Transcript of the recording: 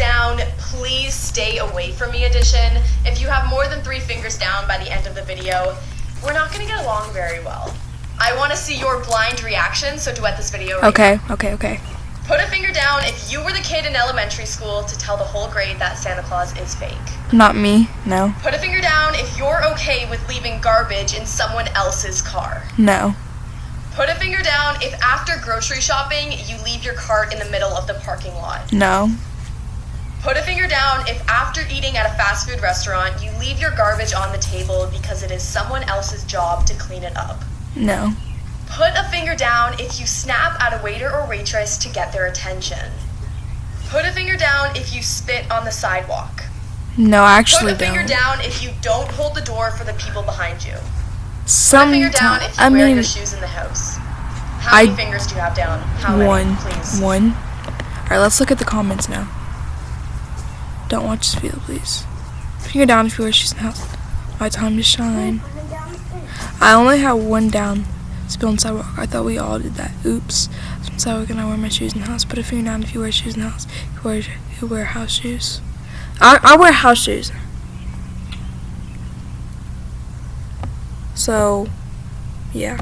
down, please stay away from me edition. If you have more than three fingers down by the end of the video, we're not gonna get along very well. I wanna see your blind reaction, so duet this video right Okay, okay, okay. Put a finger down if you were the kid in elementary school to tell the whole grade that Santa Claus is fake. Not me, no. Put a finger down if you're okay with leaving garbage in someone else's car. No. Put a finger down if after grocery shopping you leave your cart in the middle of the parking lot. No. Put a finger down if after eating at a fast food restaurant you leave your garbage on the table because it is someone else's job to clean it up. No. Put a finger down if you snap at a waiter or waitress to get their attention. Put a finger down if you spit on the sidewalk. No, I actually Put a finger don't. down if you don't hold the door for the people behind you. Put a finger down if you I wear mean, your shoes in the house. How many fingers do you have down? How many, one. please? One. Alright, let's look at the comments now. Don't watch this video, please. Finger down if you in the house. My time to shine. I only have one down. Spill on sidewalk. I thought we all did that. Oops. I'm sidewalk and I wear my shoes in the house. Put a finger down if you wear shoes in the house. You wear you wear house shoes. I I wear house shoes. So, yeah.